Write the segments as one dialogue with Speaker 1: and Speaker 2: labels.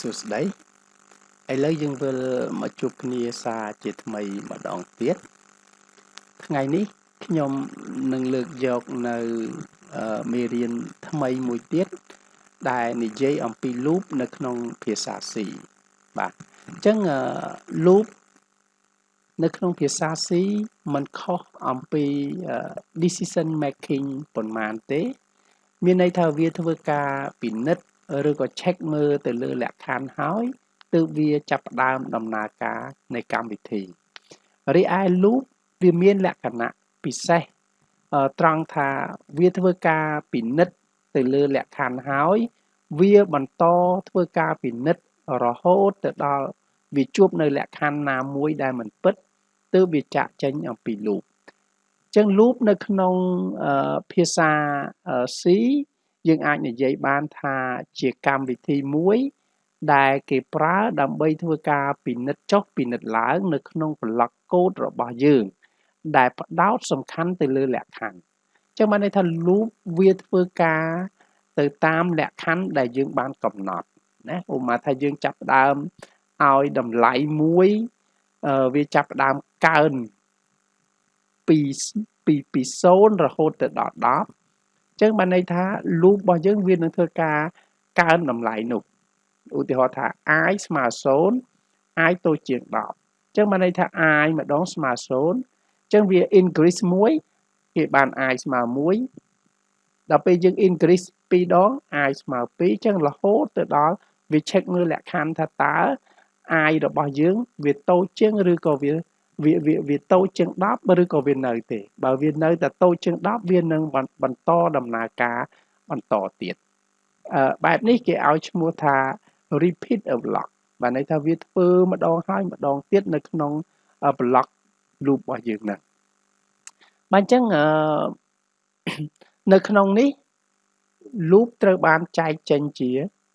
Speaker 1: សួស្តីឥឡូវយើងវិលមកជួបគ្នាសារជាថ្មីម្ដងទៀតថ្ងៃនេះខ្ញុំនឹងលើកយកនៅមេរៀនថ្មីមួយទៀតដែលនិយាយអំពី loop នៅក្នុងភាសា C បាទអញ្ចឹង loop នៅក្នុងភាសា C มันខុសអំពី decision making ប៉ុន្មានទេ មានន័យថាវាធ្វើការពិនិត្យ ឬក៏ check មើលទៅលើលក្ខខណ្ឌហើយទើបវាចាប់ផ្ដើមដំណើរការនៃកម្មវិធីរីឯ loop វាមានលក្ខណៈពិសេសត្រង់ថាវាធ្វើការពិនិត្យទៅលើលក្ខខណ្ឌហើយវាបន្តធ្វើការពិនិត្យរហូតទៅដល់វាជួបនៅលក្ខខណ្ឌណាមួយដែលមិនពិតទើបវាចាក់ចេញអំពី loop ចឹង loop នៅក្នុងភាសា C យើងអាចនិយាយបានថាជាកម្មវិធីមួយដែលគេប្រើដើម្បីធ្វើការពិនិត្យចុះពិនិត្យឡើងនៅក្នុងប្លុកកូដរបស់យើង ដែលផ្ដោតសំខាន់ទៅលើលក្ខខណ្ឌចឹងបានន័យថា loop វាធ្វើការទៅតាមលក្ខខណ្ឌដែលយើងបានកំណត់ណាឧបមាថាយើងចាប់ផ្ដើមឲ្យតម្លៃមួយវាចាប់ផ្ដើមកើនពីពីពី0រហូតទៅដល់10 ចឹងបានន័យថា loop របស់យើងវានឹងធ្វើការកើនតម្លៃនោះឧទាហរណ៍ថា i ស្មើ0 i តូចជាង10ចឹងបានន័យថា i ម្ដងស្មើ0ចឹងវា increase 1គេបាន i ស្មើ1ដល់ពេលយើង increase 2ដង i ស្មើ2ចឹងរហូតទៅដល់វា check មើលលក្ខខណ្ឌថាតើ i របស់យើង វាតូចជាងឬក៏វា វាវាវាតូចជាង10ឬក៏វានៅទេ បើវានៅតែតូចជាង10វានឹងបន្តដំណើរការបន្តទៀតអឺបែបនេះគេឲ្យឈ្មោះថា repeat a block បានន័យថាវាធ្វើម្ដងហើយម្ដងទៀតនៅក្នុង block loop របស់យើងហ្នឹងបាទអញ្ចឹងអឺនៅក្នុងនេះ loop ត្រូវបានចែកចេញជា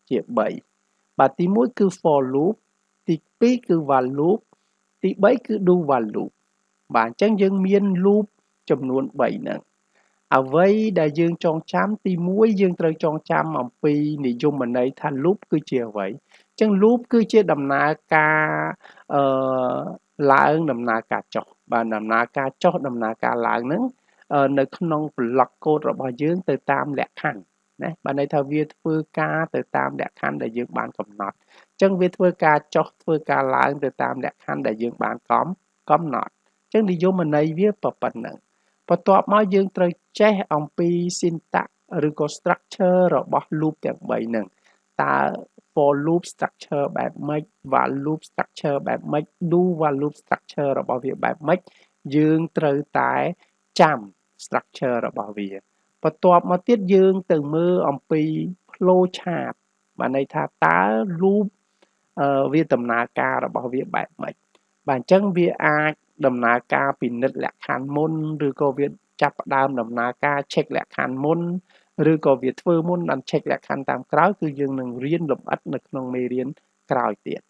Speaker 1: ជា3បាទទី1គឺ for loop ទី2គឺ while loop ទី3គឺ do while loop បាទអញ្ចឹងយើងមាន loop ចំនួន3ហ្នឹងអ្វីដែលយើងចងចាំទី1យើងត្រូវចងចាំអំពីនិយមន័យថា loop គឺជាអ្វីអញ្ចឹង loop គឺជាដំណើរការអឺឡើងដំណើរការចុះបាទដំណើរការចុះដំណើរការឡើងហ្នឹងនៅក្នុង block code របស់យើងទៅតាមលក្ខខណ្ឌណាបានន័យថាវាធ្វើការទៅតាមលក្ខខណ្ឌដែលយើងបានកំណត់អញ្ចឹងវាធ្វើការចុះធ្វើការឡើងទៅតាមលក្ខខណ្ឌដែលយើងបានកំកំណត់អញ្ចឹងនិយមន័យវាប៉ុណ្ណឹងបន្ទាប់មកយើងត្រូវចេះអំពី syntax ឬក៏ structure របស់ loop ទាំង3ហ្នឹងតើ for loop structure បែបម៉េច while loop structure បែបម៉េច do while loop structure របស់វាបែបម៉េចយើងត្រូវតែចាំ structure របស់វាបន្ទាប់មកទៀតយើងទៅមើលអំពី flow chart បានន័យថាតើ loop វាដំណើរការរបស់វាបែបម៉េចបាទអញ្ចឹងវាអាចដំណើរការពិនិត្យលក្ខខណ្ឌមុនឬក៏វាចាប់ផ្ដើមដំណើរការ check លក្ខខណ្ឌមុនឬក៏វាធ្វើមុនបាន check លក្ខខណ្ឌតាមក្រោយគឺយើងនឹងរៀនលម្អិតនៅក្នុងមេរៀនក្រោយទៀត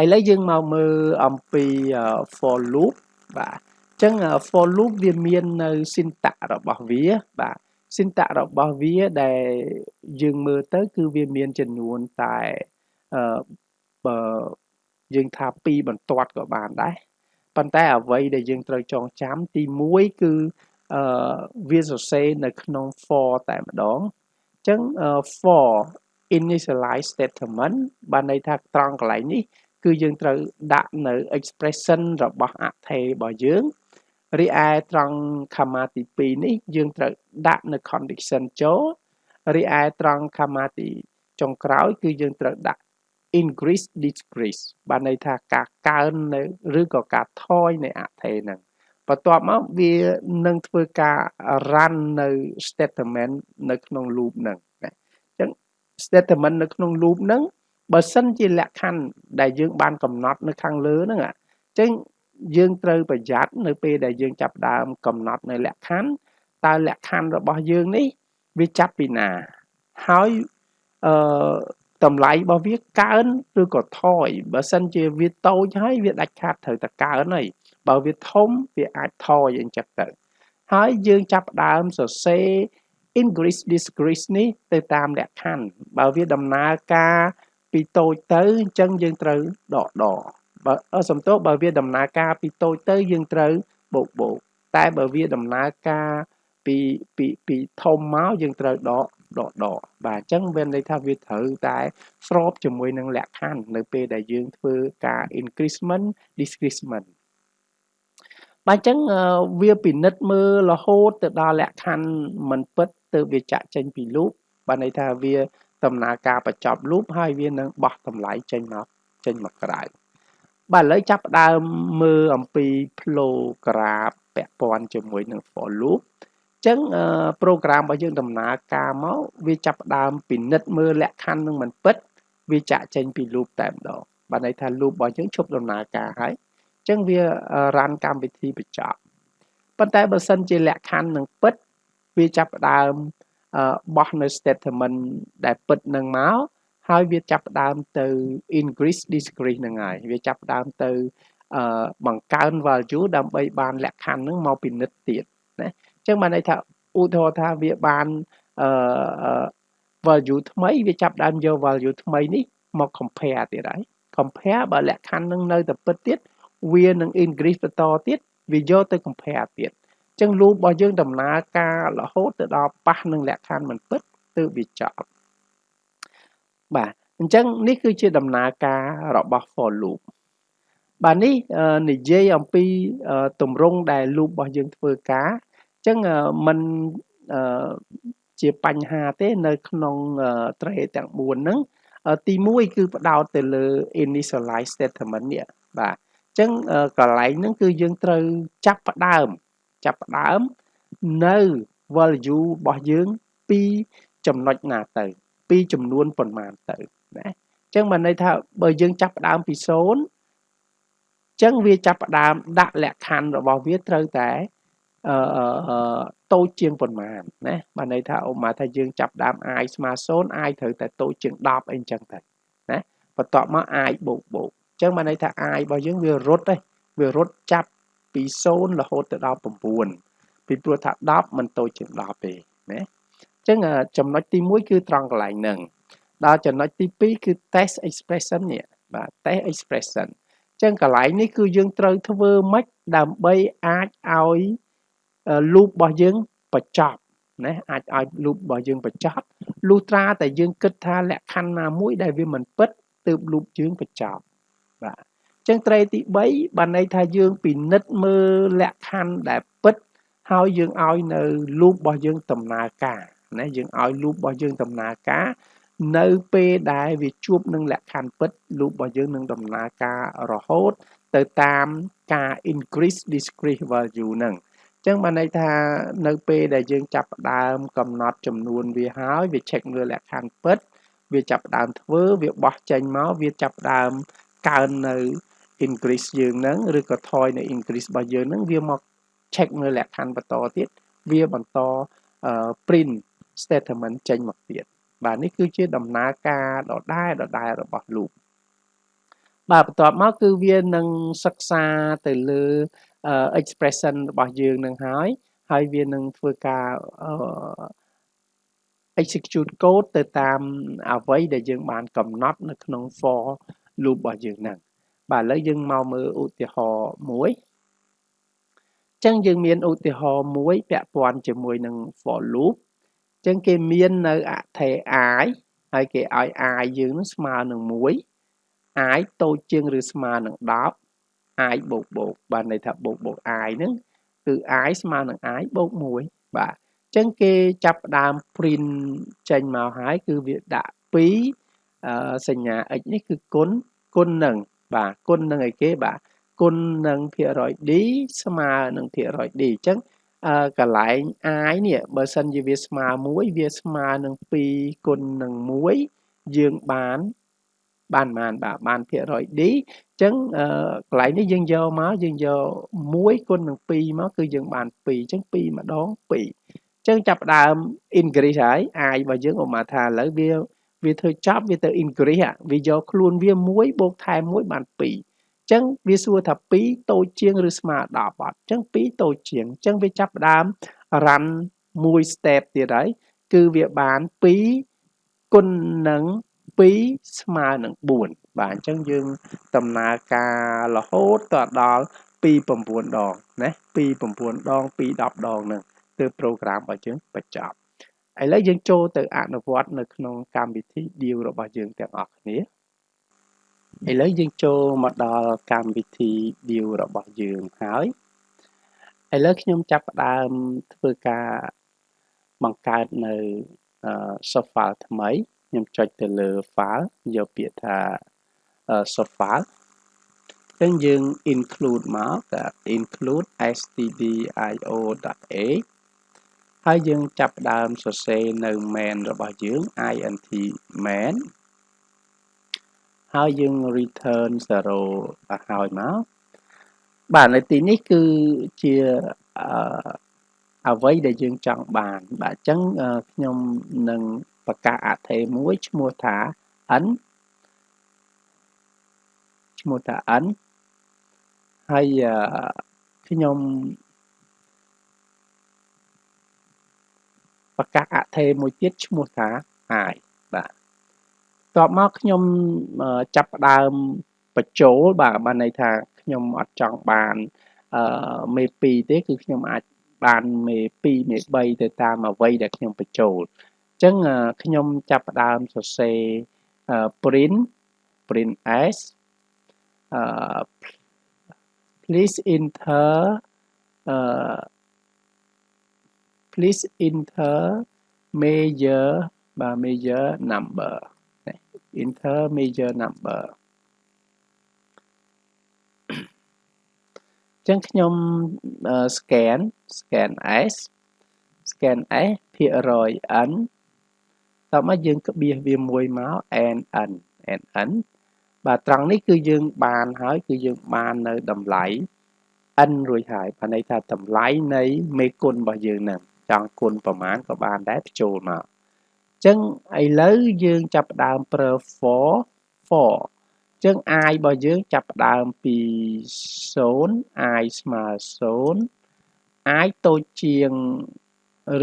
Speaker 1: ឥឡូវយើងមកមើលអំពី for loop បាទអញ្ចឹង for loop វាមាននៅ syntax របស់វាបាទ syntax របស់វាដែលយើងមើលទៅ គឺវាមានចំនួនតែ អឺបើយើងថា2បន្ទាត់ក៏បានដែរប៉ុន្តែអ្វីដែលយើងត្រូវចងចាំទី1គឺអឺវាសរសេរនៅក្នុង for តែម្ដងអញ្ចឹង for initialize statement បានន័យថាត្រង់កន្លែងនេះ គឺយើងត្រូវដាក់នៅ expression របស់អថេរបស់យើងរីឯត្រង់ comma ទី2នេះ យើងត្រូវដាក់នៅ condition ចូលរីឯត្រង់ comma ទីចុងក្រោយ គឺយើងត្រូវដាក់ increase decrease បានន័យថាការកើននៅឬក៏ការថយនៃអថេហ្នឹងបន្ទាប់មកវានឹងធ្វើការ run នៅ statement នៅក្នុង loop ហ្នឹងណាអញ្ចឹង statement នៅក្នុង loop ហ្នឹងបើសិនជាលក្ខខណ្ឌដែលយើងបានកំណត់នៅខាងលើហ្នឹងអញ្ចឹងយើងត្រូវប្រយ័ត្ននៅពេលដែលយើងចាប់ដើមកំណត់នៅលក្ខខណ្ឌតើលក្ខខណ្ឌរបស់យើងនេះវាចាប់ពីណាហើយអឺ តម្លៃរបស់វាកើនឬក៏ថយបើសិនជាវាតូចហើយវាដាច់ខាតត្រូវតែកើនហើយបើវាធំវាអាចថយអញ្ចឹងទៅហើយយើងចាប់ដើមសរសេរ increase decrease នេះទៅតាមលក្ខខណ្ឌបើវាដំណើរការពីពីតូចទៅអញ្ចឹងយើងត្រូវដកដកបើសំទោសបើវាដំណើរការពីតូចទៅយើងត្រូវបូកបូកតែបើវាដំណើរការពីពីពីធំមកយើងត្រូវដក ដកដកបាទអញ្ចឹងមានន័យថាវាត្រូវតែស្របជាមួយនឹងលក្ខខណ្ឌនៅពេលដែលយើងធ្វើការ increasement decreasement បាទអញ្ចឹងវាពិនិត្យមើលរហូតទៅដល់លក្ខខណ្ឌមិនពិតទៅវាចាក់ចេញពីលូបបាទន័យថាវាដំណើរការបញ្ចប់លូបហើយវានឹងបោះតម្លៃចេញមកចេញមកក្រៅបាទឥឡូវចាប់ផ្ដើមមើលអំពី flow graph ពាក់ព័ន្ធជាមួយនឹង for loop ចឹងប្រូក្រាមរបស់យើងដំណើរការមកវាចាប់ផ្ដើមពិនិត្យមើលលក្ខខណ្ឌនឹងមិនពិតវាចាក់ចេញពី loop តែម្ដងបាទន័យថា loop របស់យើងឈប់ដំណើរការហើយចឹងវារ៉ាន់កម្មវិធីបញ្ចប់ប៉ុន្តែបើសិនជាលក្ខខណ្ឌនឹងពិតវាចាប់ផ្ដើមបោះនៅ statement ដែលពិតនឹងមកហើយវាចាប់ផ្ដើមទៅ increase decrease នឹងហើយវាចាប់ផ្ដើមទៅបង្កើន value ដើម្បីបានលក្ខខណ្ឌនឹងមកពិនិត្យទៀតណា ចឹងបានន័យថាឧទាហរណ៍ថាវាបានអឺ value ថ្មីវាចាប់ដើមយក value ថ្មីនេះមក compare ទៀតហើយ compare បើលក្ខខណ្ឌនឹងនៅតែពិតទៀតវានឹង increase បន្តទៀតវាយកទៅ compare ទៀតអញ្ចឹង loop របស់យើងដំណើរការរហូតទៅដល់ប៉ះនឹងលក្ខខណ្ឌមិនពិតទើបវាចប់បាទអញ្ចឹងនេះគឺជាដំណើរការរបស់ for loop បាទនេះនិយាយអំពីទម្រង់ដែល loop របស់យើងធ្វើការ ចឹងมันជាបញ្ហាទេនៅក្នុង tray ទាំង4ហ្នឹងទី1គឺផ្ដោតទៅលើ initialize statement នេះបាទអញ្ចឹងកន្លែងហ្នឹងគឺយើងត្រូវចាប់ផ្ដើមចាប់ផ្ដើមនៅ value របស់យើងពីចំណុចណាទៅ ពីចំនួនប៉ុន្មានទៅណាអញ្ចឹងបានន័យថាបើយើងចាប់ផ្ដើមពី0អញ្ចឹងវាចាប់ផ្ដើមដាក់លក្ខខណ្ឌរបស់វាត្រូវតែ អឺតូចជាងប៉ុន្មានណាបានន័យថាឧបមាថាយើងចាប់ដើម i ស្មើ0 i ត្រូវតែតូចជាង10អីចឹងទៅណាបន្ទាប់មក i បូកបូកអញ្ចឹងបានន័យថា i របស់យើងវារត់ទេវារត់ចាប់ពី0រហូតទៅដល់9ពីព្រោះថា10មិនតូចជាង10ទេណាអញ្ចឹងចំណុចទី1គឺត្រង់កន្លែងហ្នឹងដល់ចំណុចទី2គឺ test expression នេះបាទ test expression អញ្ចឹងកន្លែងនេះគឺយើងត្រូវធ្វើម៉េចដើម្បីអាចឲ្យ loop របស់យើងបញ្ចប់ណាអាចឲ្យ loop របស់យើងបញ្ចប់លុះត្រាតែយើងគិតថាលក្ខខណ្ឌណាមួយដែលវាមិនពិតទើប loop យើងបញ្ចប់បាទអញ្ចឹងត្រីទី3បានន័យថាយើងពិនិត្យមើលលក្ខខណ្ឌដែលពិតហើយយើងឲ្យនៅ loop របស់យើងដំណើរការណាយើងឲ្យ loop របស់យើងដំណើរការនៅពេលដែលវាជួបនឹងលក្ខខណ្ឌពិត loop របស់យើងនឹងដំណើរការរហូត ទៅតាមការ increase decrease value ហ្នឹង ចឹងបានន័យថានៅពេលដែលយើងចាប់ផ្ដើមកំណត់ចំនួនវាហើយវា check មើលលក្ខខណ្ឌពិត វាចាប់ផ្ដើមធ្វើវាបោះចេញមកវាចាប់ផ្ដើមកើននៅ increase យើងហ្នឹងឬក៏ថយនៅ increase របស់យើងហ្នឹងវាមក check មើលលក្ខខណ្ឌបន្តទៀតវាបន្ត print statement ចេញមកទៀតបាទនេះគឺជាដំណើរការដដែលដដែលរបស់ loop បាទបន្ទាប់មកគឺវានឹងសិក្សាទៅលើ expression របស់យើងនឹងហើយហើយវានឹងធ្វើការ execute code ទៅតាមអ្វីដែលយើងបានកំណត់នៅក្នុង for loop របស់យើងហ្នឹងបាទឥឡូវយើងមកមើលឧទាហរណ៍មួយចឹងយើងមានឧទាហរណ៍មួយពាក់ព័ន្ធជាមួយនឹង for loop ចឹងគេមាននៅអថេ i ហើយគេឲ្យ i យើងនឹងស្មើនឹង1 i តូចជាងឬស្មើនឹង10 i បូកបូកបានន័យថាបូកបូក i ហ្នឹងគឺ i ស្មើនឹង i បូក1បាទអញ្ចឹងគេចាប់ផ្ដើម print ចេញមកហើយគឺវាដាក់2សញ្ញា x នេះគឺគុណគុណនឹងបាទគុណនឹងអីគេបាទគុណនឹងភាគរយ d ស្មើនឹងភាគរយ d អញ្ចឹងអឺកន្លែង i នេះបើសិនជាវាស្មើ1វាស្មើនឹង2គុណនឹង1យើងបាន បានបានបាទបានភាគរយ d អញ្ចឹងកន្លែងនេះយើងយកមកយើងយក1គុណនឹង2មកគឺយើងបាន2អញ្ចឹង2ម្ដង2អញ្ចឹងចាប់ដើម increase ហើយ i របស់យើងឧបមាថាឥឡូវវាវាធ្វើចប់វាទៅ increase វាយកខ្លួនវា1បូកថែម1បាន2អញ្ចឹងវាសួរថា2តូចជាងឬស្មើ10អត់អញ្ចឹង2តូចជាងអញ្ចឹងវាចាប់ដើម run មួយ step ទៀតហើយគឺវាបាន2គុណនឹង 2ស្មើនឹង4បាទអញ្ចឹងយើងដំណើរការរហូតដល់ពី9ដងណាពី9ដងពី10ដងហ្នឹងគឺ program របស់យើងបញ្ចប់ឥឡូវយើងចូលទៅអនុវត្តនៅក្នុងកម្មវិធី deal របស់យើងទាំងអស់គ្នាឥឡូវយើងចូលមកដល់កម្មវិធី deal របស់យើងហើយឥឡូវខ្ញុំចាប់ផ្ដើមធ្វើការបង្កើតនៅ source file ថ្មី ខ្ញុំចុចទៅលើ file យកពាក្យថា source file ចឹងយើង include មកតែ include stdio.a ហើយយើងចាប់ផ្ដើមសរសេរនៅ main របស់យើង int main ហើយយើង return 0ឲ្យមកបាទនៅទីនេះគឺជាអឺអ្វីដែលយើងចង់បាន បាទអញ្ចឹងខ្ញុំនឹង ប្រកាសអថេមួយឈ្មោះថា n ឈ្មោះថា n ហើយខ្ញុំប្រកាសអថេមួយទៀតឈ្មោះថា i បាទតបមកខ្ញុំចាប់ផ្ដើមបញ្ចូលបាទបានន័យថាខ្ញុំអត់ចង់បានអឺមេ2ទេគឺខ្ញុំអាចបានមេ2មេ3ទៅតាមអ្វីដែលខ្ញុំបញ្ចូលអញ្ចឹងខ្ញុំចាប់ផ្ដើមសរសេរ print print s អឺ please enter អឺ please enter major បាទ major number enter major number ចឹងខ្ញុំ scan scan s scan s ភាគរយ n តោះមកយើងក្បៀសវាមួយមក n n n n បាទត្រង់នេះគឺយើងបានហើយគឺយើងបាននៅតម្លៃ n រួចហើយបានន័យថាតម្លៃនៃមេគុណរបស់យើងហ្នឹងចង់គុណប្រមាណក៏បានដែរបញ្ចូលមកអញ្ចឹងឥឡូវយើងចាប់ផ្ដើមប្រើ for for អញ្ចឹង i របស់យើងចាប់ផ្ដើមពី0 i ស្មើ0 i តូចជាង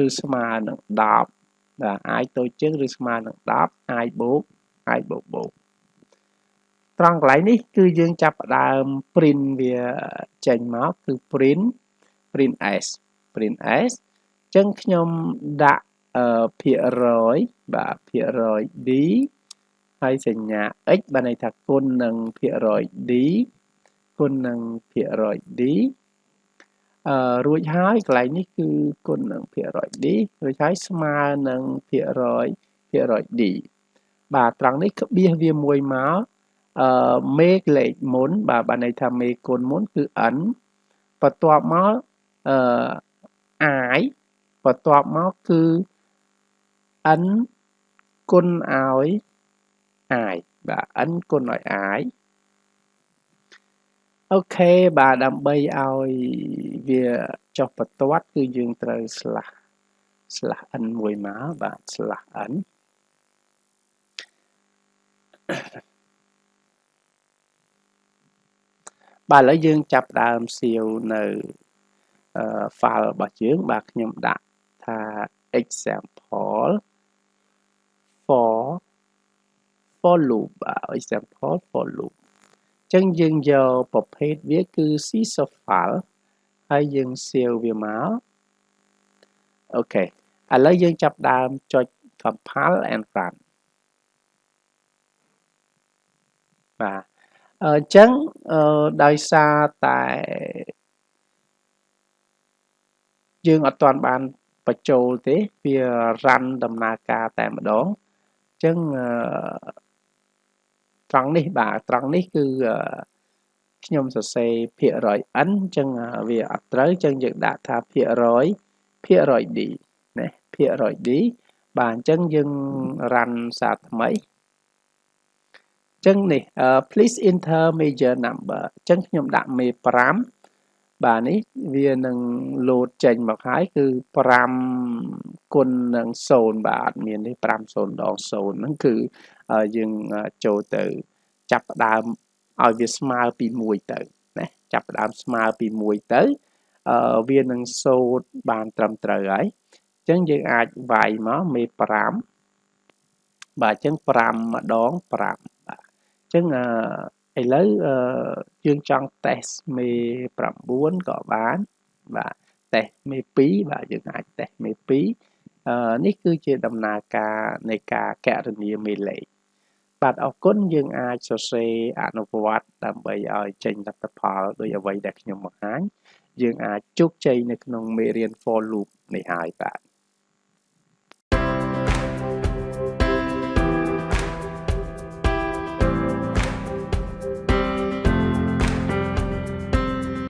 Speaker 1: ឬស្មើនឹង10 បាទ i តូចជាងឬស្មើនឹង10 i បូក i បូកបូកត្រង់កន្លែងនេះគឺយើងចាប់ផ្ដើម print វាចេញមកគឺ print print s print s អញ្ចឹងខ្ញុំដាក់ភាគរយបាទភាគរយ d ហើយសញ្ញា x បានន័យថាគុណនឹងភាគរយ d គុណនឹងភាគរយ d អឺរួចហើយកន្លែងនេះគឺគុណនឹងភាគរយ d រួចហើយស្មើនឹងភាគរយភាគរយ d បាទត្រង់នេះក្បៀសវាមួយមកអឺមេលេខមុន បាទបានន័យថាមេគុណមុនគឺ n បន្ទាប់មកអឺ i បន្ទាប់មកគឺ n គុណឲ្យ i បាទ n គុណឲ្យ i អូខេបាទដើម្បីឲ្យវាចុះបន្ទាត់គឺយើងត្រូវ slash slash n មួយមកបាទ slash n បាទឥឡូវយើងចាប់ដើមសៀវនៅ file របស់យើងបាទខ្ញុំដាក់ថា example for for loop បាទ example for loop ចឹងយើងយកប្រភេទវាគឺ C source file ហើយយើង save វាមកអូខេឥឡូវយើងចាប់ដើមចុច compile and run បាទអញ្ចឹងដោយសារតែយើងអត់ទាន់បានបញ្ចូលទេវា run ដំណើរការតែម្ដងអញ្ចឹង ត្រង់នេះបាទត្រង់នេះគឺខ្ញុំសរសេរភាគរយ n អញ្ចឹងវាអត់ត្រូវអញ្ចឹងយើងដាក់ថាភាគរយភាគរយ d ណាភាគរយ d បាទអញ្ចឹងយើង run សារថ្មីចឹងនេះ please enter major number អញ្ចឹងខ្ញុំដាក់មេ5បាទនេះវានឹង load ចេញមកហើយគឺ5គុណនឹង0បាទអត់មានទេ5 0ដង0ហ្នឹងគឺ យើងចូលទៅចាប់ផ្ដើមឲ្យវាស្មើពី1ទៅណាចាប់ផ្ដើមស្មើពី1ទៅអឺវានឹងសូត្របានត្រឹមត្រូវហើយអញ្ចឹងយើងអាចវាយមកមេ5បាទអញ្ចឹង5ម្ដង5បាទអញ្ចឹងអឺឥឡូវអឺយើងចង់តេស្តមេ9ក៏បានបាទតេស្តមេ2បាទយើងអាចតេស្តមេ2អឺនេះគឺជាដំណើរការនៃការកណនាមេលេខ បាទអរគុណយើងអាចសរសេរអនុវត្តដើម្បីឲ្យចេញលទ្ធផលដោយអ្វីដែលខ្ញុំបង្ហាញយើងអាចជោគជ័យនៅក្នុងមេរៀន for loop នេះហើយបាទ